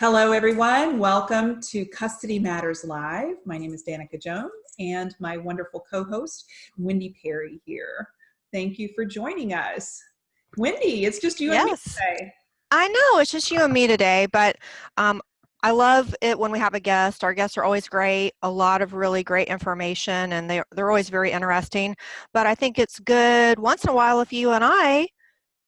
Hello, everyone. Welcome to Custody Matters Live. My name is Danica Jones and my wonderful co-host, Wendy Perry here. Thank you for joining us. Wendy, it's just you yes. and me today. I know, it's just you and me today, but um, I love it when we have a guest. Our guests are always great, a lot of really great information, and they, they're always very interesting. But I think it's good once in a while if you and I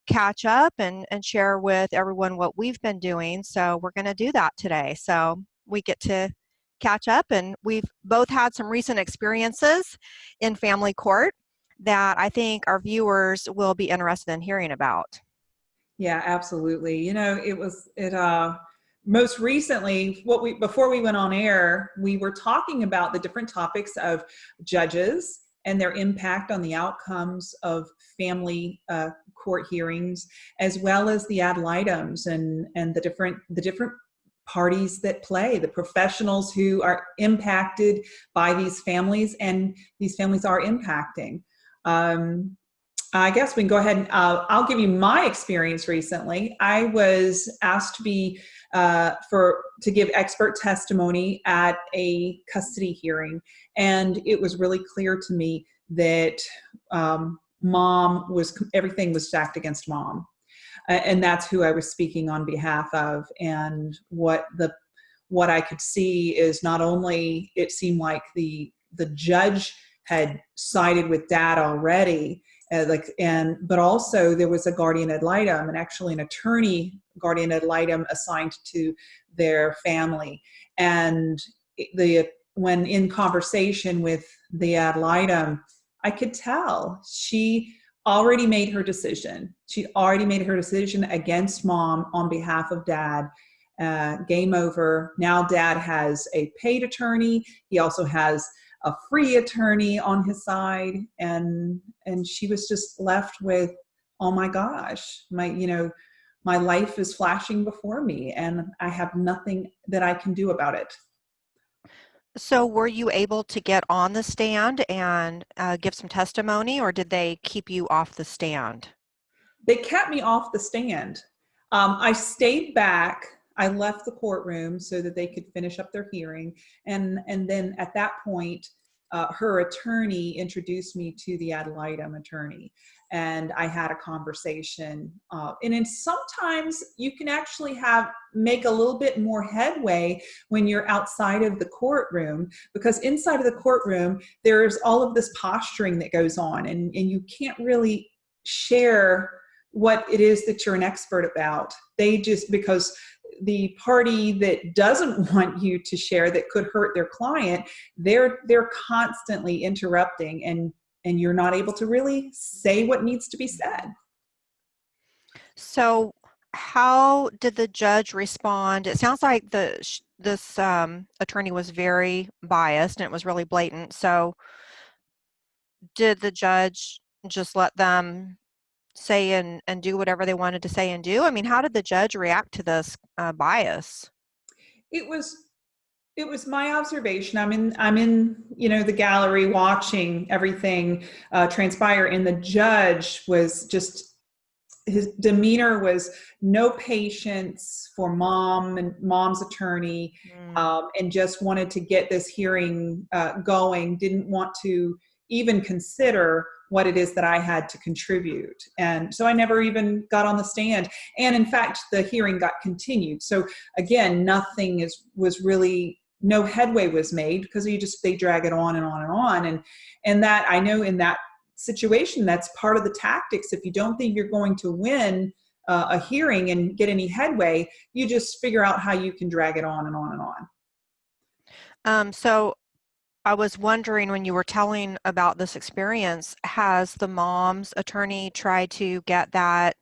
catch up and, and share with everyone what we've been doing. So we're going to do that today. So we get to catch up, and we've both had some recent experiences in family court that I think our viewers will be interested in hearing about. Yeah, absolutely. You know, it was, it, uh, most recently what we before we went on air we were talking about the different topics of judges and their impact on the outcomes of family uh, court hearings as well as the ad litems and and the different the different parties that play the professionals who are impacted by these families and these families are impacting um, I guess we can go ahead and uh, I'll give you my experience recently. I was asked to be uh, for to give expert testimony at a custody hearing, and it was really clear to me that um, mom was everything was stacked against mom, and that's who I was speaking on behalf of. And what the what I could see is not only it seemed like the the judge had sided with dad already uh, like and but also there was a guardian ad litem and actually an attorney guardian ad litem assigned to their family. And the when in conversation with the ad litem i could tell she already made her decision. She already made her decision against mom on behalf of dad. Uh, game over. Now dad has a paid attorney. He also has a free attorney on his side and and she was just left with oh my gosh my you know my life is flashing before me and i have nothing that i can do about it. So were you able to get on the stand and uh, give some testimony or did they keep you off the stand? They kept me off the stand. Um, i stayed back I left the courtroom so that they could finish up their hearing. And, and then at that point, uh, her attorney introduced me to the ad litem attorney and I had a conversation. Uh, and then sometimes you can actually have make a little bit more headway when you're outside of the courtroom because inside of the courtroom there's all of this posturing that goes on and, and you can't really share what it is that you're an expert about. They just because the party that doesn't want you to share that could hurt their client they're they're constantly interrupting and and you're not able to really say what needs to be said. So how did the judge respond? It sounds like the this um, attorney was very biased and it was really blatant. So did the judge just let them say and, and do whatever they wanted to say and do? I mean, how did the judge react to this uh, bias? It was it was my observation. I'm in I'm in you know the gallery watching everything uh, transpire, and the judge was just his demeanor was no patience for mom and mom's attorney mm. um, and just wanted to get this hearing uh, going didn't want to even consider what it is that I had to contribute. And so I never even got on the stand. And in fact, the hearing got continued. So again, nothing is was really no headway was made because you just they drag it on and on and on. And and that I know in that situation, that's part of the tactics. If you don't think you're going to win uh, a hearing and get any headway, you just figure out how you can drag it on and on and on. Um, so I was wondering when you were telling about this experience, has the mom's attorney tried to get that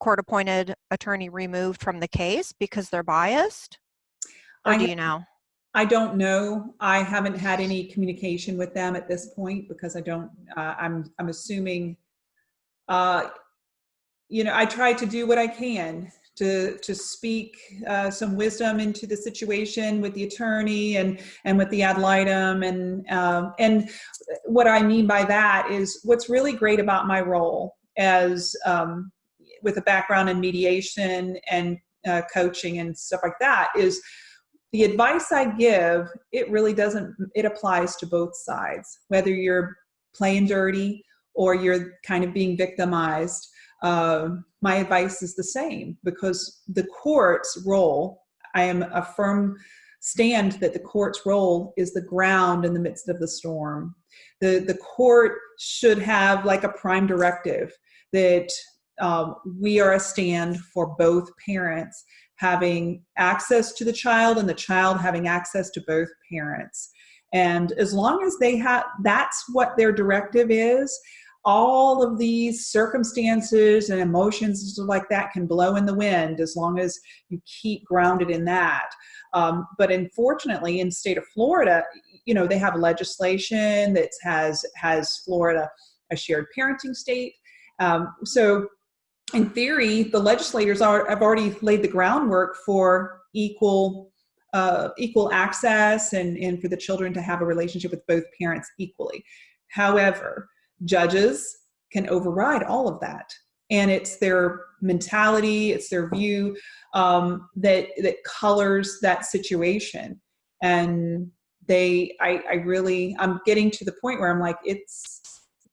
court appointed attorney removed from the case because they're biased? Or I do you know? I don't know. I haven't had any communication with them at this point because I don't, uh, I'm, I'm assuming, uh, you know, I try to do what I can to to speak uh, some wisdom into the situation with the attorney and and with the ad litem and um, and what I mean by that is what's really great about my role as um, with a background in mediation and uh, coaching and stuff like that is the advice I give, it really doesn't, it applies to both sides, whether you're playing dirty or you're kind of being victimized. Uh, my advice is the same because the court's role, I am a firm stand that the court's role is the ground in the midst of the storm. The, the court should have like a prime directive that um, we are a stand for both parents having access to the child and the child having access to both parents. And as long as they have, that's what their directive is, all of these circumstances and emotions like that can blow in the wind as long as you keep grounded in that. Um, but unfortunately, in the state of Florida, you know, they have legislation that has has Florida a shared parenting state. Um, so in theory, the legislators are, have already laid the groundwork for equal uh, equal access and, and for the children to have a relationship with both parents equally. However, judges can override all of that. And it's their mentality, it's their view um, that, that colors that situation. And they, I, I really, I'm getting to the point where I'm like, it's,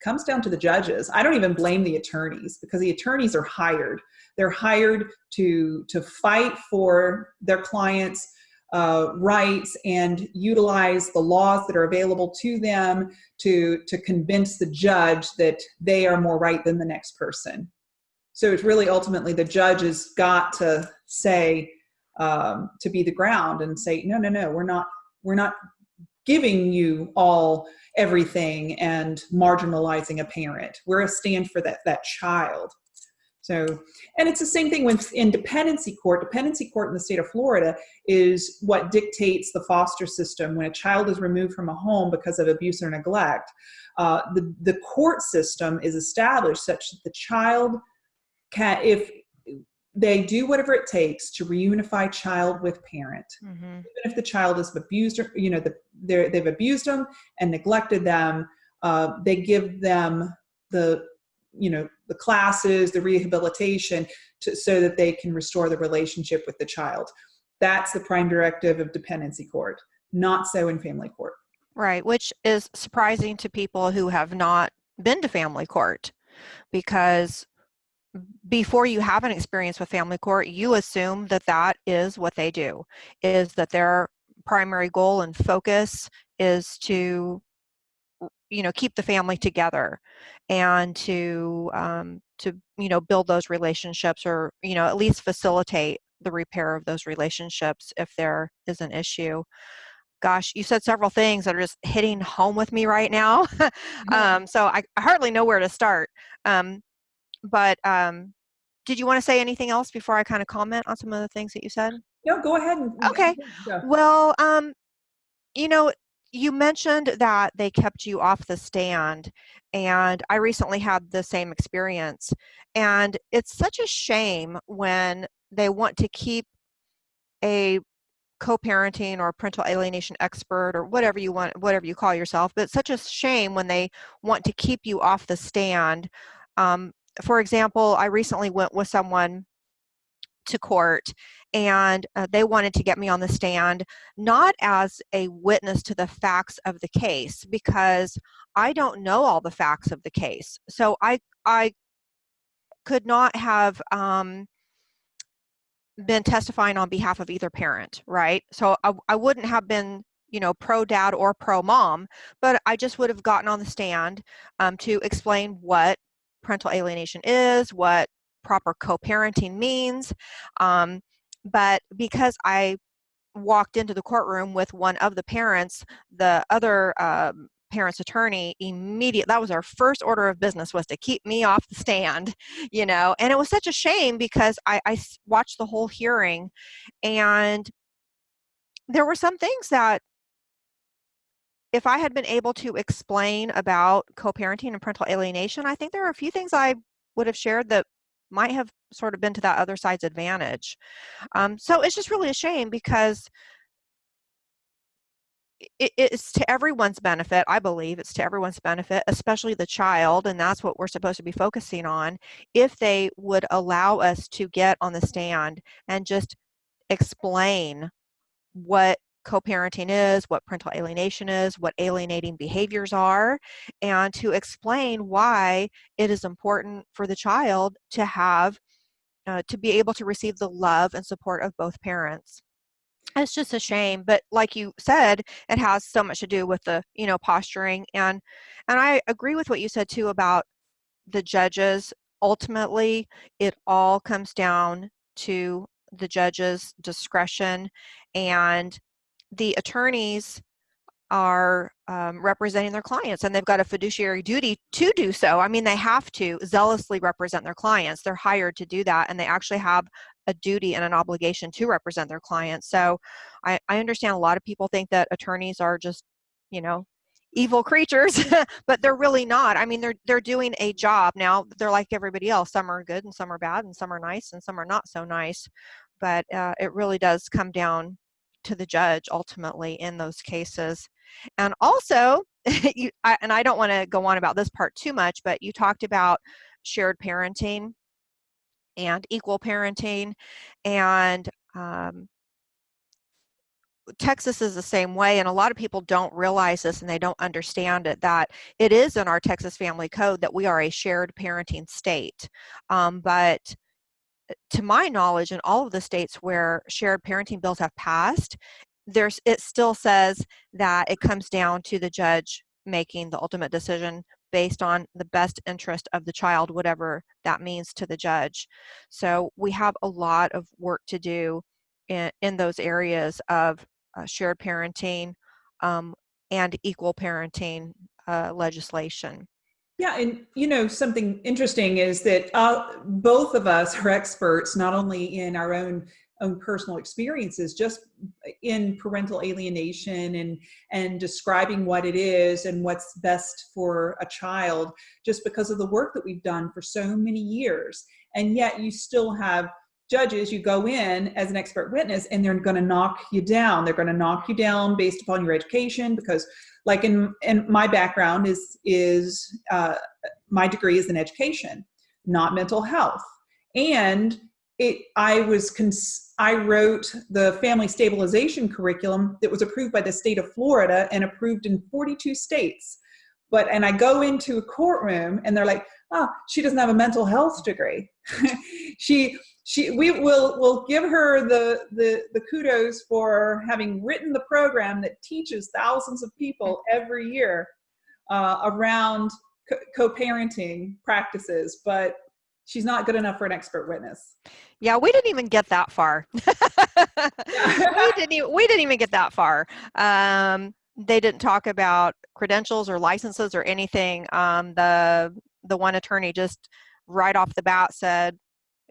comes down to the judges. I don't even blame the attorneys because the attorneys are hired. They're hired to, to fight for their clients' uh, rights and utilize the laws that are available to them to, to convince the judge that they are more right than the next person. So it's really ultimately the judge has got to say, um, to be the ground and say, no, no, no, we're not, we're not giving you all everything and marginalizing a parent. We're a stand for that, that child. So, and it's the same thing with in dependency court. Dependency court in the state of Florida is what dictates the foster system when a child is removed from a home because of abuse or neglect. Uh, the, the court system is established such that the child can, if they do whatever it takes to reunify child with parent mm-hmm. even if the child is abused or you know the, they've abused them and neglected them uh, they give them the you know the classes the rehabilitation to, so that they can restore the relationship with the child. That's the prime directive of dependency court not so in family court. Right which is surprising to people who have not been to family court because before you have an experience with family court, you assume that that is what they do, is that their primary goal and focus is to you know keep the family together and to um, to you know build those relationships or you know at least facilitate the repair of those relationships if there is an issue gosh you said several things that are just hitting home with me right now um, so I, I, hardly know where to start um, but um, did you want to say anything else before I kind of comment on some of the things that you said? No, go ahead. And, okay. Well, um, you know, you mentioned that they kept you off the stand, and I recently had the same experience. And it's such a shame when they want to keep a co-parenting or parental alienation expert or whatever you want whatever you call yourself but it's such a shame when they want to keep you off the stand um, for example, I recently went with someone to court and uh, they wanted to get me on the stand not as a witness to the facts of the case because I don't know all the facts of the case. So I I could not have um, been testifying on behalf of either parent, right? So I, I wouldn't have been you know pro dad or pro mom, but I just would have gotten on the stand um, to explain what parental alienation is, what proper co-parenting means. Um, but because I walked into the courtroom with one of the parents, the other um, parent's attorney immediate that was our first order of business was to keep me off the stand you know and it was such a shame because I, I watched the whole hearing and there were some things that if I had been able to explain about co-parenting and parental alienation, I think there are a few things I would have shared that might have sort of been to that other side's advantage. Um, so it's just really a shame because it, it's to everyone's benefit i believe it's to everyone's benefit especially the child and that's what we're supposed to be focusing on if they would allow us to get on the stand and just explain what co-parenting is, what parental alienation is, what alienating behaviors are, and to explain why it is important for the child to have, uh, to be able to receive the love and support of both parents. It's just a shame but like you said it has so much to do with the you know posturing and and i agree with what you said too about the judges. Ultimately it all comes down to the judge's discretion and the attorneys are um, representing their clients and they've got a fiduciary duty to do so. I mean, they have to zealously represent their clients. They're hired to do that and they actually have a duty and an obligation to represent their clients. So I, I understand a lot of people think that attorneys are just, you know, evil creatures, but they're really not. I mean, they're they're doing a job. Now, they're like everybody else. Some are good and some are bad and some are nice and some are not so nice. But uh, it really does come down to the judge ultimately in those cases. And also, you, I, and I don't want to go on about this part too much, but you talked about shared parenting and equal parenting and um, Texas is the same way, and a lot of people don't realize this and they don't understand it that it is in our Texas Family Code that we are a shared parenting state. Um, but to my knowledge, in all of the states where shared parenting bills have passed, there's it still says that it comes down to the judge making the ultimate decision based on the best interest of the child, whatever that means to the judge. So we have a lot of work to do in, in those areas of uh, shared parenting um, and equal parenting uh, legislation. Yeah, and you know something interesting is that uh, both of us are experts not only in our own own personal experiences just in parental alienation and and describing what it is and what's best for a child just because of the work that we've done for so many years. And yet you still have judges you go in as an expert witness and they're going to knock you down they're going to knock you down based upon your education because like in in my background is is uh, my degree is in education not mental health and it i was cons I wrote the family stabilization curriculum that was approved by the state of Florida and approved in 42 states. But, and I go into a courtroom and they're like, oh, she doesn't have a mental health degree. she, she, we will, will give her the, the, the kudos for having written the program that teaches thousands of people every year uh, around co-parenting practices. But she's not good enough for an expert witness. Yeah, we didn't even get that far. we didn't even, we didn't even get that far. Um, they didn't talk about credentials or licenses or anything. Um, the the one attorney just right off the bat said,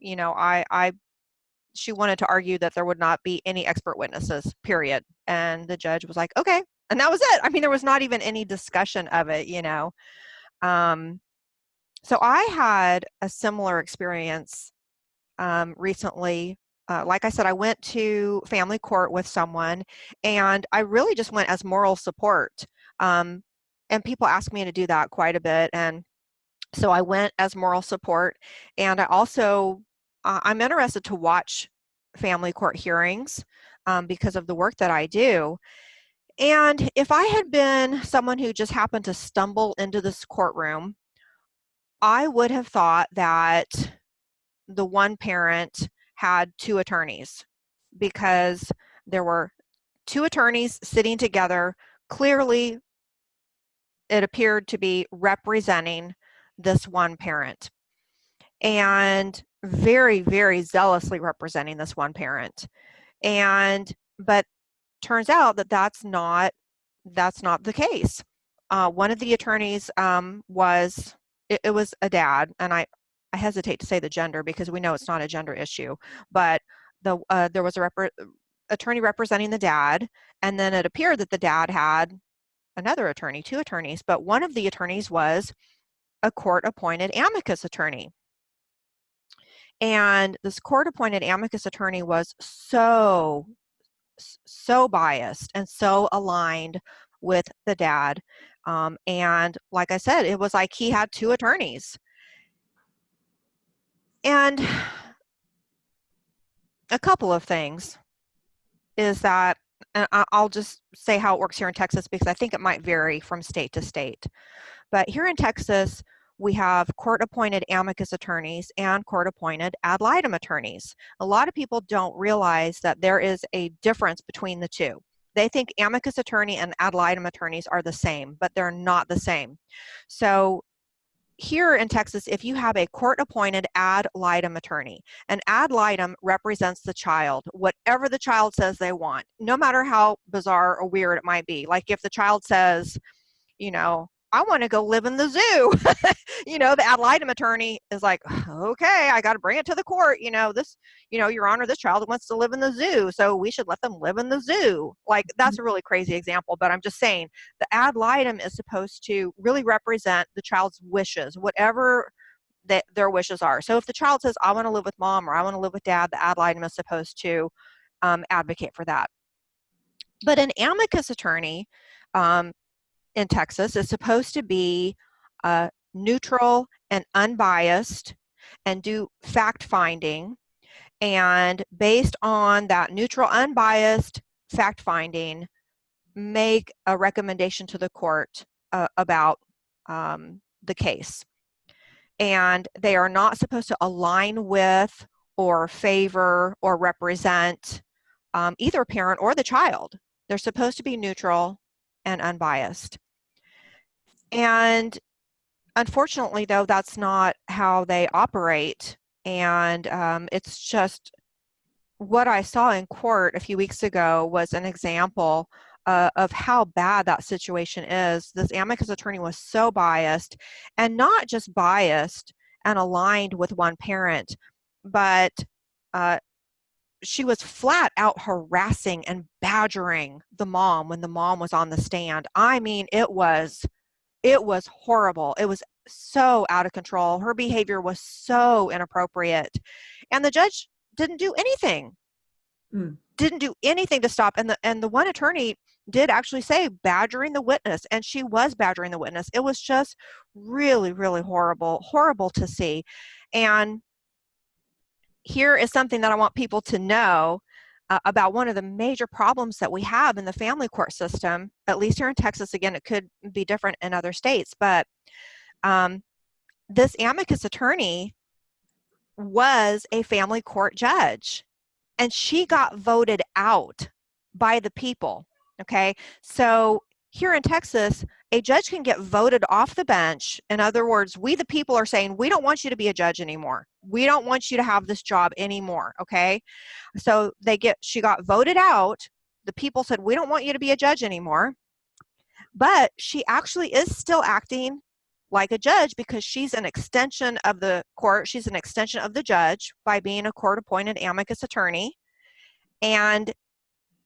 you know, I I she wanted to argue that there would not be any expert witnesses, period. And the judge was like, okay. And that was it. I mean, there was not even any discussion of it, you know. Um, so I had a similar experience um, recently. Uh, like I said, I went to family court with someone, and I really just went as moral support. Um, and people ask me to do that quite a bit, and so I went as moral support. And I also, uh, I'm interested to watch family court hearings um, because of the work that I do. And if I had been someone who just happened to stumble into this courtroom I would have thought that the one parent had two attorneys because there were two attorneys sitting together. Clearly, it appeared to be representing this one parent and very, very zealously representing this one parent. And, but turns out that that's not, that's not the case. Uh, one of the attorneys um, was it, it was a dad, and I, I hesitate to say the gender because we know it's not a gender issue, but the uh, there was a rep attorney representing the dad, and then it appeared that the dad had another attorney, two attorneys, but one of the attorneys was a court-appointed amicus attorney. And this court-appointed amicus attorney was so so biased and so aligned with the dad. Um, and like I said, it was like he had two attorneys. And a couple of things is that, and I'll just say how it works here in Texas because I think it might vary from state to state. But here in Texas, we have court-appointed amicus attorneys and court-appointed ad litem attorneys. A lot of people don't realize that there is a difference between the two. They think amicus attorney and ad litem attorneys are the same, but they're not the same. So here in Texas, if you have a court-appointed ad litem attorney, an ad litem represents the child, whatever the child says they want, no matter how bizarre or weird it might be. Like if the child says, you know, I want to go live in the zoo. you know, the ad litem attorney is like, okay, I got to bring it to the court. You know, this, you know, your honor, this child wants to live in the zoo. So we should let them live in the zoo. Like that's a really crazy example, but I'm just saying the ad litem is supposed to really represent the child's wishes, whatever that their wishes are. So if the child says, I want to live with mom or I want to live with dad, the ad litem is supposed to um, advocate for that. But an amicus attorney, um, in Texas is supposed to be uh, neutral and unbiased and do fact finding. And based on that neutral, unbiased fact finding, make a recommendation to the court uh, about um, the case. And they are not supposed to align with or favor or represent um, either parent or the child. They're supposed to be neutral and unbiased. And unfortunately, though, that's not how they operate. And um, it's just what I saw in court a few weeks ago was an example uh, of how bad that situation is. This amicus attorney was so biased and not just biased and aligned with one parent, but uh, she was flat out harassing and badgering the mom when the mom was on the stand. I mean, it was it was horrible. It was so out of control. Her behavior was so inappropriate. And the judge didn't do anything. Mm. Didn't do anything to stop. And the and the one attorney did actually say badgering the witness and she was badgering the witness. It was just really really horrible, horrible to see. And here is something that I want people to know uh, about one of the major problems that we have in the family court system, at least here in Texas, again, it could be different in other states, but um, this amicus attorney was a family court judge and she got voted out by the people. Okay, so here in Texas, a judge can get voted off the bench. In other words, we the people are saying, we don't want you to be a judge anymore. We don't want you to have this job anymore, okay? So they get, she got voted out. The people said, we don't want you to be a judge anymore. But she actually is still acting like a judge because she's an extension of the court. She's an extension of the judge by being a court appointed amicus attorney. And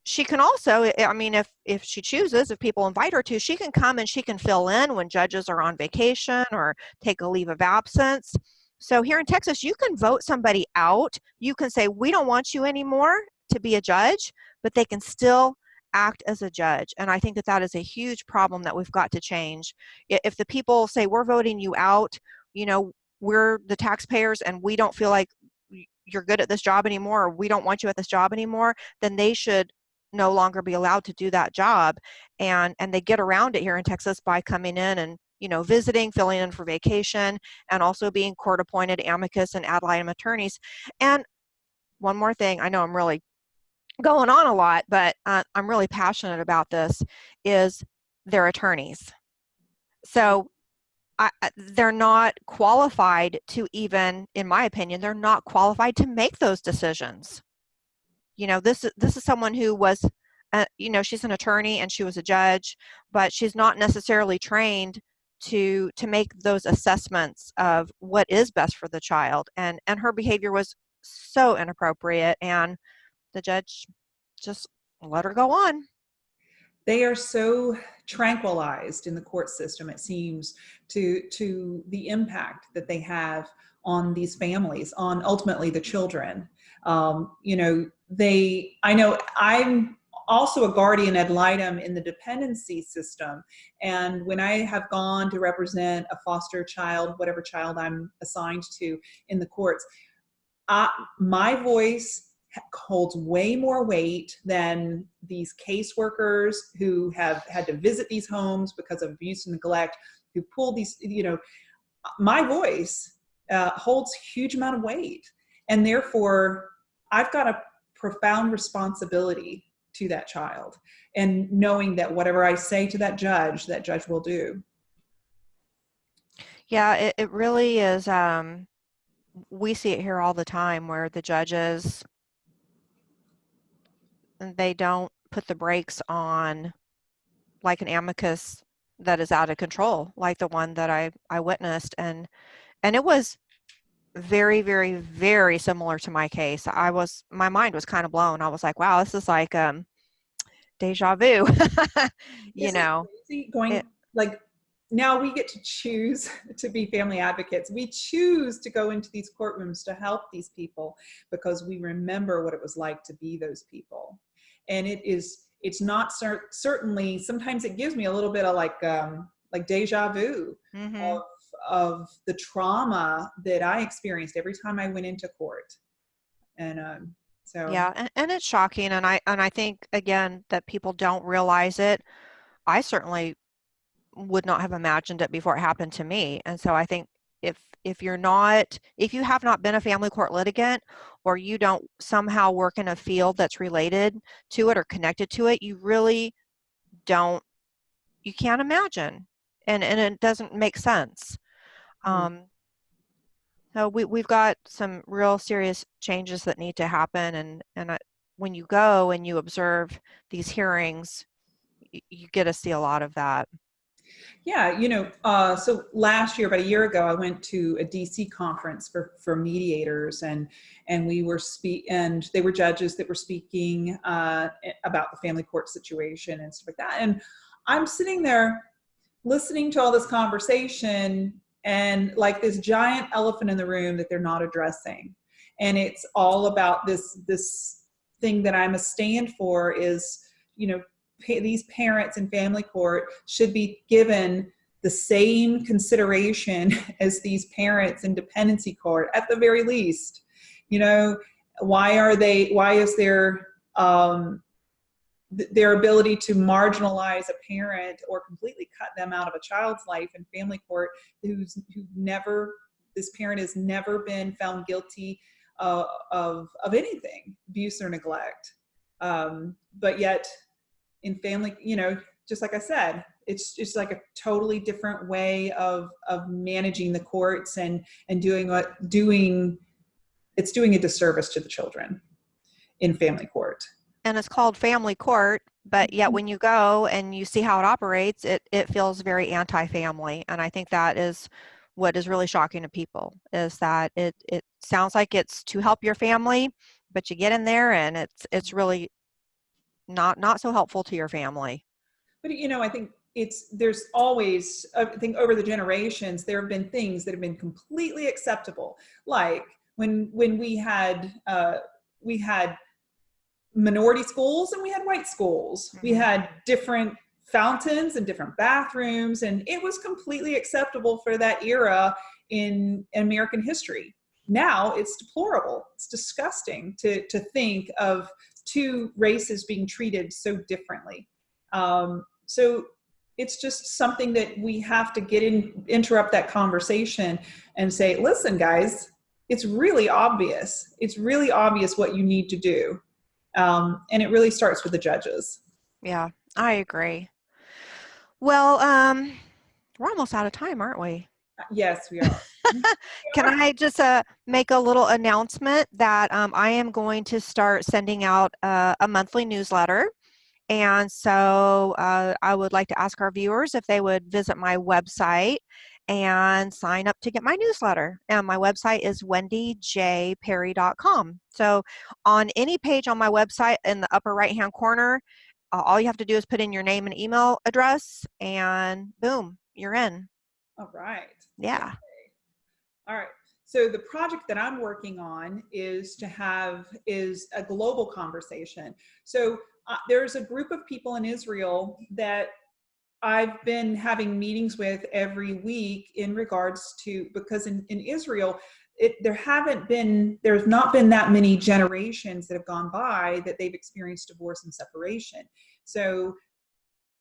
she can also i mean if if she chooses if people invite her to she can come and she can fill in when judges are on vacation or take a leave of absence. So here in texas you can vote somebody out. You can say we don't want you anymore to be a judge but they can still act as a judge. And i think that that is a huge problem that we've got to change. If the people say we're voting you out you know we're the taxpayers and we don't feel like you're good at this job anymore or we don't want you at this job anymore then they should no longer be allowed to do that job and and they get around it here in Texas by coming in and you know visiting filling in for vacation and also being court appointed amicus and ad litem attorneys. And one more thing I know I'm really going on a lot but uh, I'm really passionate about this is their attorneys. So I, they're not qualified to even in my opinion they're not qualified to make those decisions you know this this is someone who was uh, you know she's an attorney and she was a judge but she's not necessarily trained to to make those assessments of what is best for the child and and her behavior was so inappropriate and the judge just let her go on. They are so tranquilized in the court system it seems to to the impact that they have on these families on ultimately the children. Um, you know they, I know I'm also a guardian ad litem in the dependency system. And when I have gone to represent a foster child, whatever child I'm assigned to in the courts, uh, my voice holds way more weight than these caseworkers who have had to visit these homes because of abuse and neglect, who pull these, you know, my voice uh, holds huge amount of weight. And therefore, I've got a profound responsibility to that child and knowing that whatever I say to that judge, that judge will do. Yeah, it, it really is. Um, we see it here all the time where the judges, they don't put the brakes on like an amicus that is out of control, like the one that I, I witnessed. And, and it was very, very, very similar to my case. I was, my mind was kind of blown. I was like, wow, this is like, um, deja vu, you know, going it, like now we get to choose to be family advocates. We choose to go into these courtrooms to help these people because we remember what it was like to be those people. And it is, it's not cer certainly, sometimes it gives me a little bit of like, um, like deja vu mm -hmm. of, of the trauma that I experienced every time I went into court. And, um, so yeah, and, and it's shocking, and I and I think again that people don't realize it. I certainly would not have imagined it before it happened to me, and so I think if if you're not if you have not been a family court litigant or you don't somehow work in a field that's related to it or connected to it, you really don't you can't imagine, and and it doesn't make sense. Mm. Um, so we, we've got some real serious changes that need to happen. And, and I, when you go and you observe these hearings, you, you get to see a lot of that. Yeah, you know, uh, so last year, about a year ago, I went to a DC conference for, for mediators and, and we were speak and they were judges that were speaking uh, about the family court situation and stuff like that. And I'm sitting there listening to all this conversation and like this giant elephant in the room that they're not addressing. And it's all about this, this thing that I'm a stand for is, you know, these parents in family court should be given the same consideration as these parents in dependency court at the very least. You know, why are they, why is there um, their ability to marginalize a parent or completely cut them out of a child's life in family court who's who never this parent has never been found guilty uh, of of anything abuse or neglect. Um, but yet in family you know just like i said it's just like a totally different way of of managing the courts and and doing what doing it's doing a disservice to the children in family court and it's called family court, but yet Mm-hmm. when you go and you see how it operates, it, it feels very anti-family. And I think that is what is really shocking to people is that it, it sounds like it's to help your family, but you get in there and it's, it's really not, not so helpful to your family. But you know, I think it's, there's always, I think over the generations, there have been things that have been completely acceptable. Like when, when we had, uh, we had minority schools and we had white schools. We mm-hmm. had different fountains and different bathrooms, and it was completely acceptable for that era in American history. Now it's deplorable. It's disgusting to, to think of two races being treated so differently. Um, so it's just something that we have to get in, interrupt that conversation and say, listen, guys, it's really obvious. It's really obvious what you need to do. Um, and it really starts with the judges. Yeah, I agree. Well, um, we're almost out of time, aren't we? Yes, we are. Can I just uh, make a little announcement that um, I am going to start sending out uh, a monthly newsletter. And so uh, I would like to ask our viewers if they would visit my website and sign up to get my newsletter. And my website is wendyjperry.com. So on any page on my website in the upper right hand corner, uh, all you have to do is put in your name and email address and boom, you're in. All right. Yeah. All right. so the project that I'm working on is to have is a global conversation. So uh, there's a group of people in Israel that I've been having meetings with every week in regards to because in, in Israel it, there haven't been there's not been that many generations that have gone by that they've experienced divorce and separation. So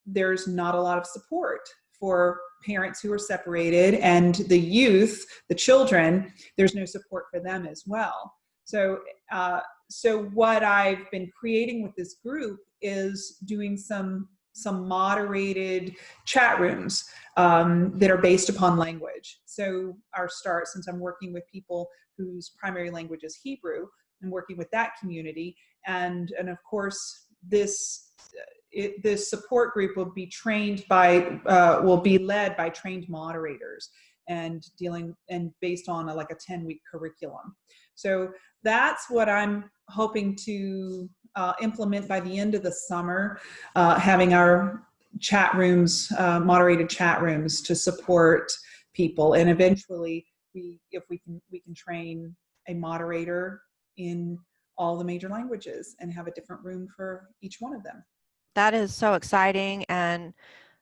there's not a lot of support for parents who are separated and the youth the children there's no support for them as well. So uh, so what i've been creating with this group is doing some some moderated chat rooms um, that are based upon language. So our start, since I'm working with people whose primary language is Hebrew, I'm working with that community. And, and of course, this, it, this support group will be trained by, uh, will be led by trained moderators and dealing and based on a, like a 10 week curriculum. So that's what I'm hoping to uh, implement by the end of the summer, uh, having our chat rooms, uh, moderated chat rooms to support people. And eventually we, if we can, we can train a moderator in all the major languages and have a different room for each one of them. That is so exciting and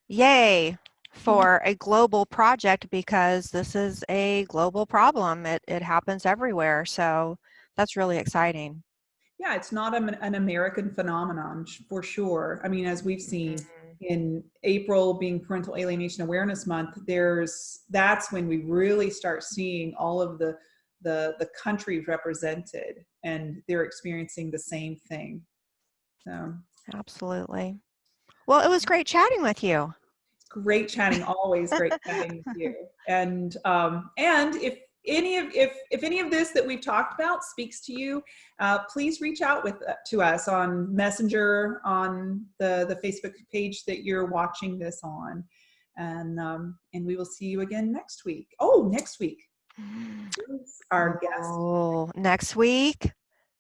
yay for a global project because this is a global problem. It, it happens everywhere. So that's really exciting. Yeah, it's not an, an American phenomenon for sure. I mean, as we've seen mm-hmm. in April being Parental Alienation Awareness Month, there's that's when we really start seeing all of the the the countries represented, and they're experiencing the same thing. So absolutely. Well, it was great chatting with you. It's great chatting. Always great chatting with you. And um, and if any of if if any of this that we've talked about speaks to you uh, please reach out with uh, to us on messenger on the the facebook page that you're watching this on. And um, and we will see you again next week. Oh next week. Our guest? Oh next week?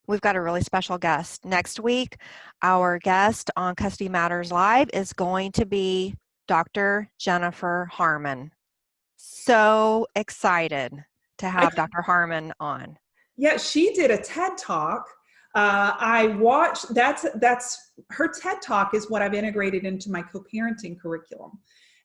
We've got a really special guest. Next week our guest on custody matters live is going to be dr jennifer harman. So excited to have Dr. Harman on. Yeah, she did a TED talk. Uh, I watched, that's, that's, her TED talk is what I've integrated into my co-parenting curriculum.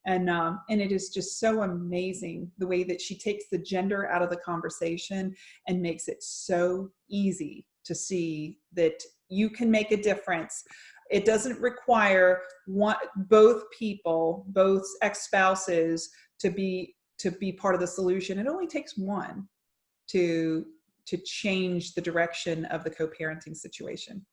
And, um, and it is just so amazing the way that she takes the gender out of the conversation and makes it so easy to see that you can make a difference. It doesn't require one, both people, both ex-spouses to be to be part of the solution. It only takes one to to change the direction of the co-parenting situation.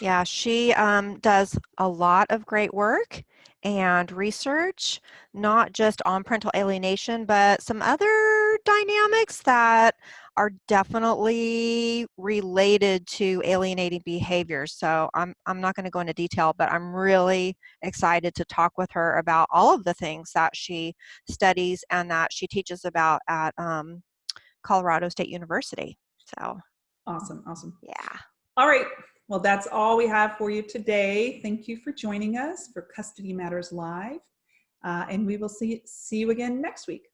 Yeah, she um, does a lot of great work and research, not just on parental alienation, but some other dynamics that are definitely related to alienating behaviors. So I'm, I'm not going to go into detail, but I'm really excited to talk with her about all of the things that she studies and that she teaches about at um, Colorado State University. So awesome, awesome. Yeah. All right. Well, that's all we have for you today. Thank you for joining us for Custody Matters Live. Uh, and we will see, see you again next week.